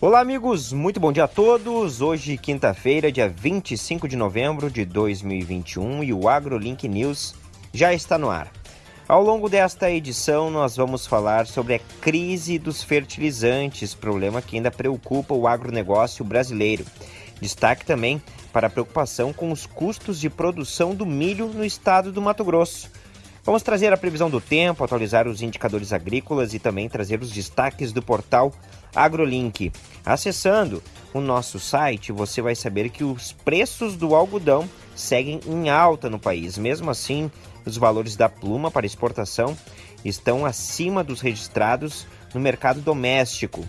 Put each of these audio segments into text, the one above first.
Olá, amigos, muito bom dia a todos. Hoje, quinta-feira, dia 25 de novembro de 2021, e o AgroLink News já está no ar. Ao longo desta edição, nós vamos falar sobre a crise dos fertilizantes, problema que ainda preocupa o agronegócio brasileiro. Destaque também para a preocupação com os custos de produção do milho no estado do Mato Grosso. Vamos trazer a previsão do tempo, atualizar os indicadores agrícolas e também trazer os destaques do portal AgroLink. Acessando o nosso site, você vai saber que os preços do algodão seguem em alta no país. Mesmo assim, os valores da pluma para exportação estão acima dos registrados no mercado doméstico.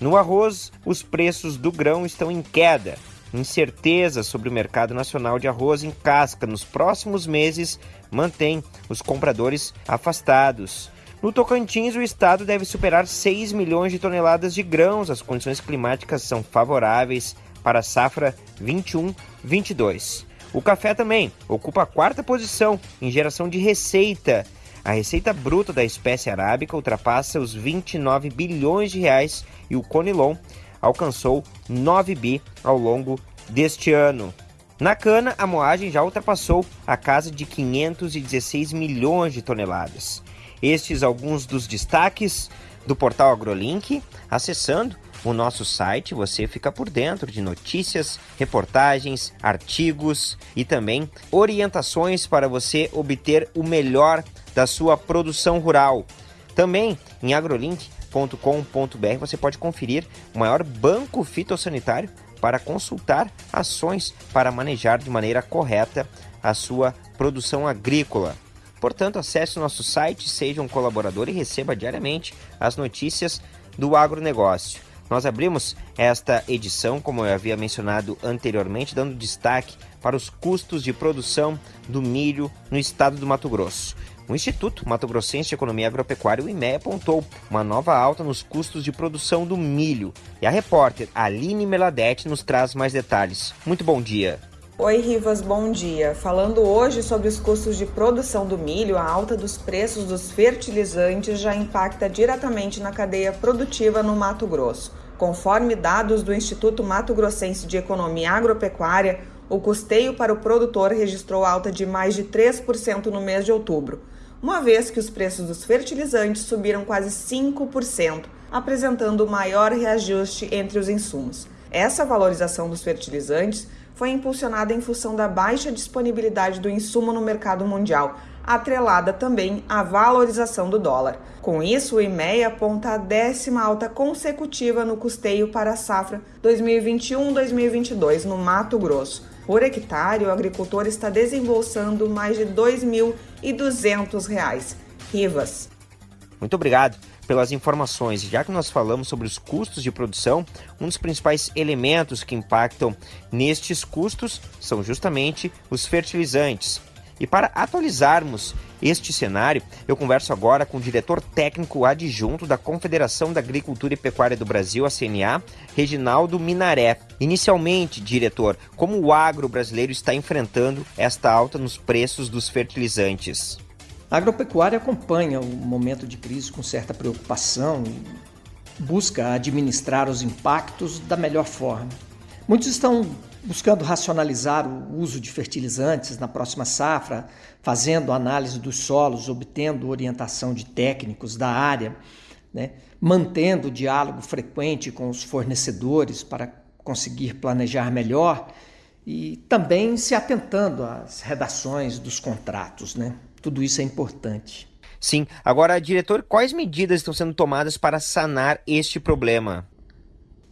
No arroz, os preços do grão estão em queda. Incerteza sobre o mercado nacional de arroz em casca nos próximos meses mantém os compradores afastados. No Tocantins, o estado deve superar 6 milhões de toneladas de grãos. As condições climáticas são favoráveis para a safra 21-22. O café também ocupa a quarta posição em geração de receita. A receita bruta da espécie arábica ultrapassa os 29 bilhões de reais e o Conilon alcançou 9 bi ao longo deste ano. Na cana, a moagem já ultrapassou a casa de 516 milhões de toneladas. Estes alguns dos destaques do portal AgroLink. Acessando o nosso site, você fica por dentro de notícias, reportagens, artigos e também orientações para você obter o melhor da sua produção rural. Também em agrolink.com.br você pode conferir o maior banco fitossanitário para consultar ações para manejar de maneira correta a sua produção agrícola. Portanto, acesse o nosso site, seja um colaborador e receba diariamente as notícias do agronegócio. Nós abrimos esta edição, como eu havia mencionado anteriormente, dando destaque para os custos de produção do milho no estado do Mato Grosso. O Instituto Mato Grossense de Economia Agropecuária, o IME, apontou uma nova alta nos custos de produção do milho. E a repórter Aline Meladete nos traz mais detalhes. Muito bom dia. Oi, Rivas, bom dia. Falando hoje sobre os custos de produção do milho, a alta dos preços dos fertilizantes já impacta diretamente na cadeia produtiva no Mato Grosso. Conforme dados do Instituto Mato Grossense de Economia Agropecuária, o custeio para o produtor registrou alta de mais de 3% no mês de outubro, uma vez que os preços dos fertilizantes subiram quase 5%, apresentando o maior reajuste entre os insumos. Essa valorização dos fertilizantes foi impulsionada em função da baixa disponibilidade do insumo no mercado mundial, atrelada também à valorização do dólar. Com isso, o IMEA aponta a décima alta consecutiva no custeio para a safra 2021-2022 no Mato Grosso. Por hectare, o agricultor está desembolsando mais de R$ 2.200. Rivas. Muito obrigado pelas informações. Já que nós falamos sobre os custos de produção, um dos principais elementos que impactam nestes custos são justamente os fertilizantes. E para atualizarmos este cenário, eu converso agora com o diretor técnico adjunto da Confederação da Agricultura e Pecuária do Brasil, a CNA, Reginaldo Minaré. Inicialmente, diretor, como o agro brasileiro está enfrentando esta alta nos preços dos fertilizantes? A agropecuária acompanha o momento de crise com certa preocupação e busca administrar os impactos da melhor forma. Muitos estão buscando racionalizar o uso de fertilizantes na próxima safra, fazendo análise dos solos, obtendo orientação de técnicos da área, né? mantendo diálogo frequente com os fornecedores para conseguir planejar melhor e também se atentando às redações dos contratos. Né? Tudo isso é importante. Sim. Agora, diretor, quais medidas estão sendo tomadas para sanar este problema?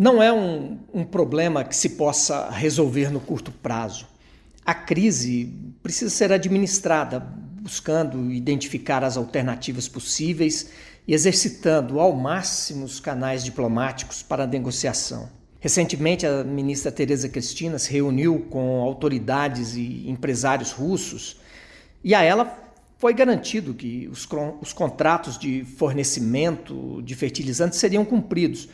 Não é um, um problema que se possa resolver no curto prazo. A crise precisa ser administrada, buscando identificar as alternativas possíveis e exercitando ao máximo os canais diplomáticos para a negociação. Recentemente, a ministra Tereza Cristina se reuniu com autoridades e empresários russos e a ela foi garantido que os, os contratos de fornecimento de fertilizantes seriam cumpridos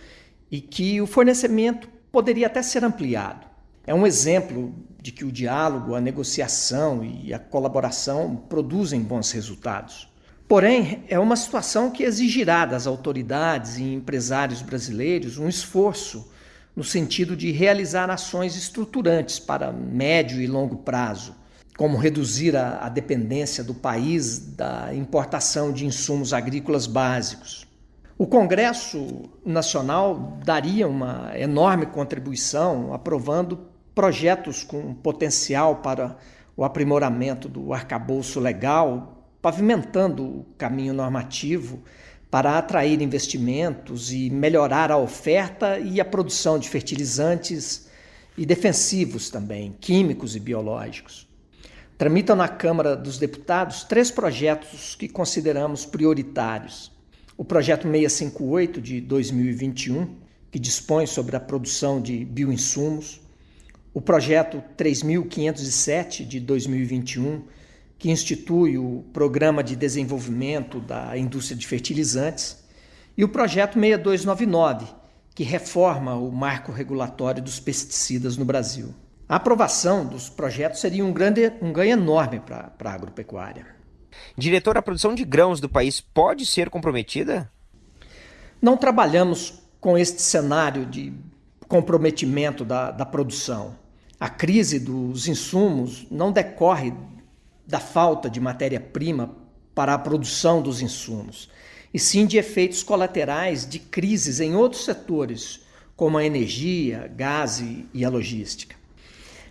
e que o fornecimento poderia até ser ampliado. É um exemplo de que o diálogo, a negociação e a colaboração produzem bons resultados. Porém, é uma situação que exigirá das autoridades e empresários brasileiros um esforço no sentido de realizar ações estruturantes para médio e longo prazo, como reduzir a, dependência do país da importação de insumos agrícolas básicos. O Congresso Nacional daria uma enorme contribuição aprovando projetos com potencial para o aprimoramento do arcabouço legal, pavimentando o caminho normativo para atrair investimentos e melhorar a oferta e a produção de fertilizantes e defensivos também, químicos e biológicos. Tramitam na Câmara dos Deputados três projetos que consideramos prioritários. O projeto 658 de 2021, que dispõe sobre a produção de bioinsumos, o projeto 3507 de 2021, que institui o Programa de Desenvolvimento da Indústria de Fertilizantes, e o projeto 6299, que reforma o marco regulatório dos pesticidas no Brasil. A aprovação dos projetos seria um, grande, um ganho enorme para a agropecuária. Diretor, a produção de grãos do país pode ser comprometida? Não trabalhamos com este cenário de comprometimento da, da produção. A crise dos insumos não decorre da falta de matéria-prima para a produção dos insumos, e sim de efeitos colaterais de crises em outros setores, como a energia, gás e a logística.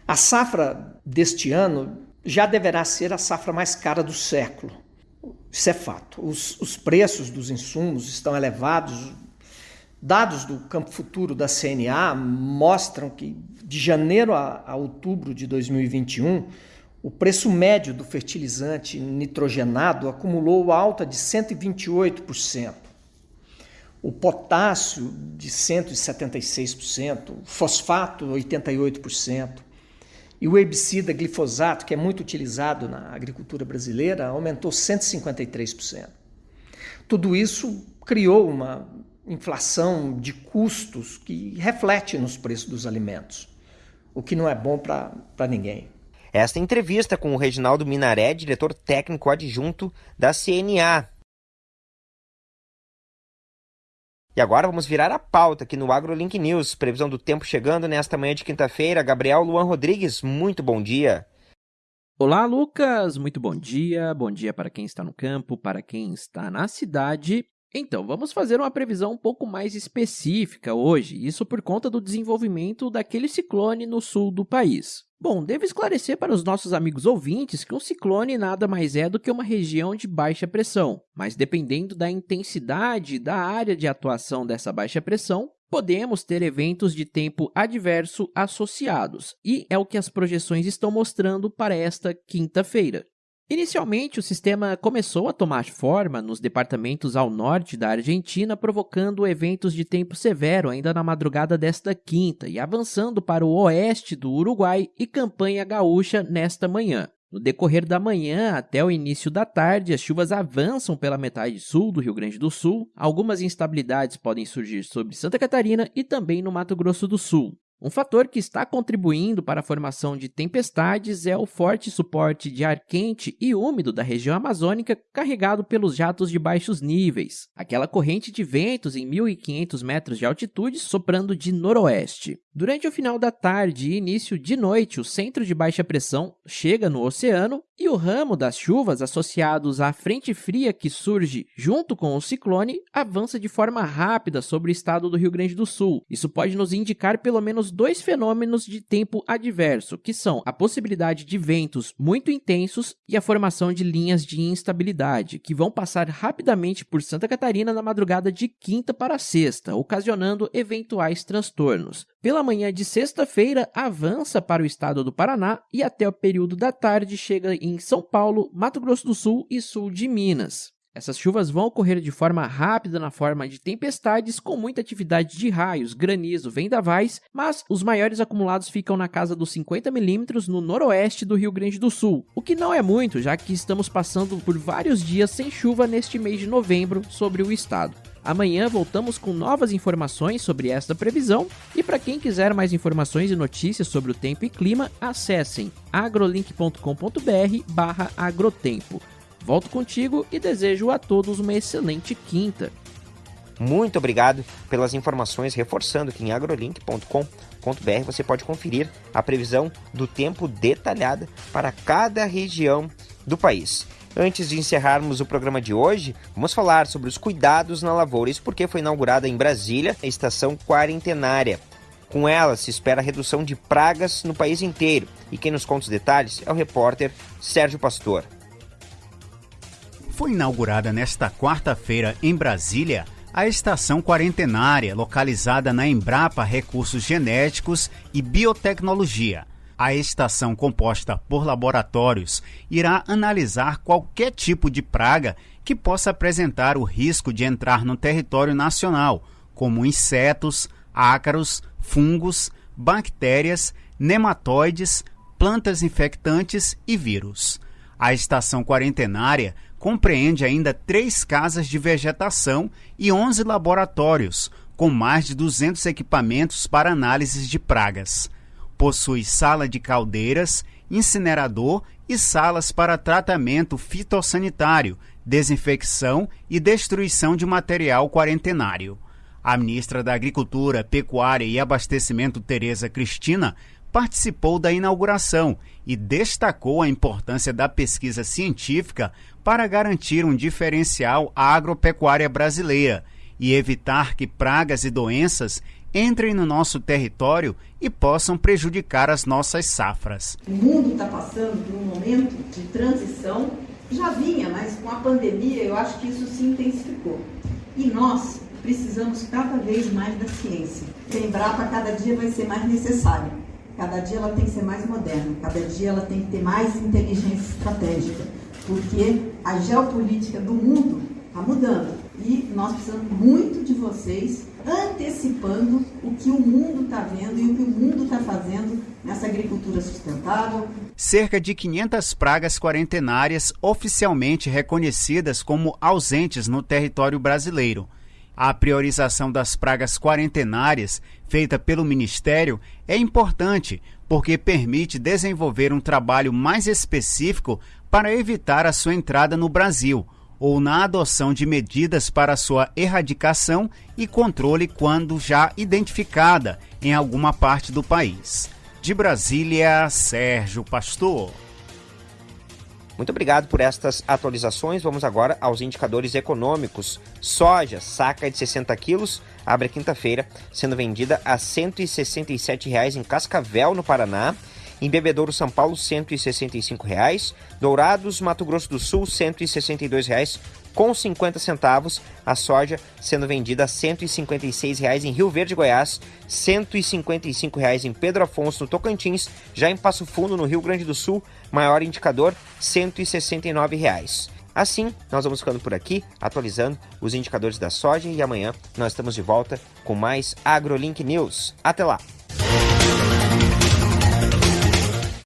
A safra deste ano já deverá ser a safra mais cara do século. Isso é fato. Os, os preços dos insumos estão elevados. Dados do campo futuro da CNA mostram que de janeiro a, a outubro de 2021, o preço médio do fertilizante nitrogenado acumulou alta de 128%. O potássio de 176%, o fosfato 88%. E o herbicida glifosato, que é muito utilizado na agricultura brasileira, aumentou 153%. Tudo isso criou uma inflação de custos que reflete nos preços dos alimentos, o que não é bom para ninguém. Esta entrevista com o Reginaldo Minaré, diretor técnico adjunto da CNA. E agora vamos virar a pauta aqui no AgroLink News. Previsão do tempo chegando nesta manhã de quinta-feira. Gabriel Luan Rodrigues, muito bom dia. Olá, Lucas. Muito bom dia. Bom dia para quem está no campo, para quem está na cidade então, vamos fazer uma previsão um pouco mais específica hoje, isso por conta do desenvolvimento daquele ciclone no sul do país. Bom, devo esclarecer para os nossos amigos ouvintes que um ciclone nada mais é do que uma região de baixa pressão, mas dependendo da intensidade da área de atuação dessa baixa pressão, podemos ter eventos de tempo adverso associados, e é o que as projeções estão mostrando para esta quinta-feira. Inicialmente, o sistema começou a tomar forma nos departamentos ao norte da Argentina, provocando eventos de tempo severo ainda na madrugada desta quinta e avançando para o oeste do Uruguai e campanha gaúcha nesta manhã. No decorrer da manhã até o início da tarde, as chuvas avançam pela metade sul do Rio Grande do Sul. Algumas instabilidades podem surgir sobre Santa Catarina e também no Mato Grosso do Sul. Um fator que está contribuindo para a formação de tempestades é o forte suporte de ar quente e úmido da região amazônica carregado pelos jatos de baixos níveis, aquela corrente de ventos em 1.500 metros de altitude soprando de noroeste. Durante o final da tarde e início de noite, o centro de baixa pressão chega no oceano e o ramo das chuvas associados à frente fria que surge junto com o ciclone avança de forma rápida sobre o estado do Rio Grande do Sul. Isso pode nos indicar pelo menos dois fenômenos de tempo adverso, que são a possibilidade de ventos muito intensos e a formação de linhas de instabilidade, que vão passar rapidamente por Santa Catarina na madrugada de quinta para sexta, ocasionando eventuais transtornos. Pela manhã de sexta-feira, avança para o estado do Paraná e até o período da tarde chega em São Paulo, Mato Grosso do Sul e sul de Minas. Essas chuvas vão ocorrer de forma rápida na forma de tempestades com muita atividade de raios, granizo, vendavais, mas os maiores acumulados ficam na casa dos 50 milímetros no noroeste do Rio Grande do Sul, o que não é muito, já que estamos passando por vários dias sem chuva neste mês de novembro sobre o estado. Amanhã voltamos com novas informações sobre esta previsão e para quem quiser mais informações e notícias sobre o tempo e clima, acessem agrolink.com.br/agrotempo. Volto contigo e desejo a todos uma excelente quinta. muito obrigado pelas informações, reforçando que em agrolink.com.br você pode conferir a previsão do tempo detalhada para cada região do país. Antes de encerrarmos o programa de hoje, vamos falar sobre os cuidados na lavoura. Isso porque foi inaugurada em Brasília a estação quarentenária. Com ela se espera a redução de pragas no país inteiro. E quem nos conta os detalhes é o repórter Sérgio Pastor. Foi inaugurada nesta quarta-feira em Brasília a estação quarentenária, localizada na Embrapa Recursos Genéticos e Biotecnologia. A estação, composta por laboratórios, irá analisar qualquer tipo de praga que possa apresentar o risco de entrar no território nacional, como insetos, ácaros, fungos, bactérias, nematóides, plantas infectantes e vírus. A estação quarentenária compreende ainda três casas de vegetação e 11 laboratórios, com mais de 200 equipamentos para análises de pragas. Possui sala de caldeiras, incinerador e salas para tratamento fitossanitário, desinfecção e destruição de material quarentenário. A ministra da Agricultura, Pecuária e Abastecimento, Tereza Cristina, participou da inauguração e destacou a importância da pesquisa científica para garantir um diferencial à agropecuária brasileira e evitar que pragas e doenças entrem no nosso território e possam prejudicar as nossas safras. O mundo está passando por um momento de transição, já vinha, mas com a pandemia eu acho que isso se intensificou. E nós precisamos cada vez mais da ciência. A Embrapa cada dia vai ser mais necessária. Cada dia ela tem que ser mais moderna, cada dia ela tem que ter mais inteligência estratégica porque a geopolítica do mundo está mudando e nós precisamos muito de vocês antecipando o que o mundo está vendo e o que o mundo está fazendo nessa agricultura sustentável. Cerca de 500 pragas quarentenárias oficialmente reconhecidas como ausentes no território brasileiro. A priorização das pragas quarentenárias, feita pelo Ministério, é importante porque permite desenvolver um trabalho mais específico para evitar a sua entrada no Brasil ou na adoção de medidas para sua erradicação e controle quando já identificada em alguma parte do país. De Brasília, Sérgio Pastor. Muito obrigado por estas atualizações. Vamos agora aos indicadores econômicos. Soja, saca de 60 quilos, abre quinta-feira, sendo vendida a R$ 167,00 em Cascavel, no Paraná. Em Bebedouro, São Paulo, 165 reais. Dourados, Mato Grosso do Sul, 162 reais com 50 centavos, a soja sendo vendida a 156 reais em Rio Verde, Goiás, 155 reais em Pedro Afonso, no Tocantins, já em Passo Fundo, no Rio Grande do Sul, maior indicador, 169 reais. Assim, nós vamos ficando por aqui, atualizando os indicadores da soja e amanhã nós estamos de volta com mais AgroLink News. Até lá!